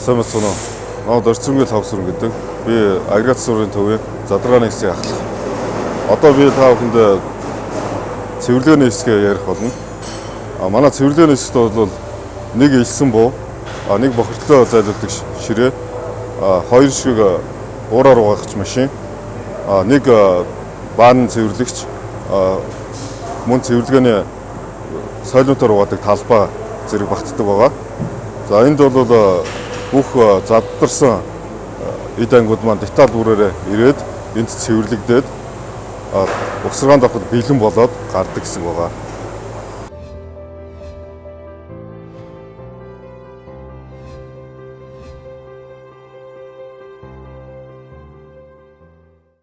Сайн байна уу? Наад орцонгүй тавсрын гэдэг. Би агрегат сургуулийн төвийн задрагааны хэсгийг ахлах. Одоо би та бүхэнд цэвэрлэгээний хэсгээ ярих болно. А манай цэвэрлэгээний хэсэгт бол нэг илсэн буу, а нэг бохирдлоо зайлуулдаг ширээ, а хоёр шиг уураар угаахч машин, а нэг баан цэвэрлэгч, а мөн цэвэрлэгээний сойлонтоор угаадаг талбай зэрэг багтдаг байгаа. За энд бол бүх заддарсан эд ангууд маань деталь бүрээрээ ирээд энд цэвэрлэгдээд угсаргаанд авахд бэлэн болоод гардаг гэсэн байгаа.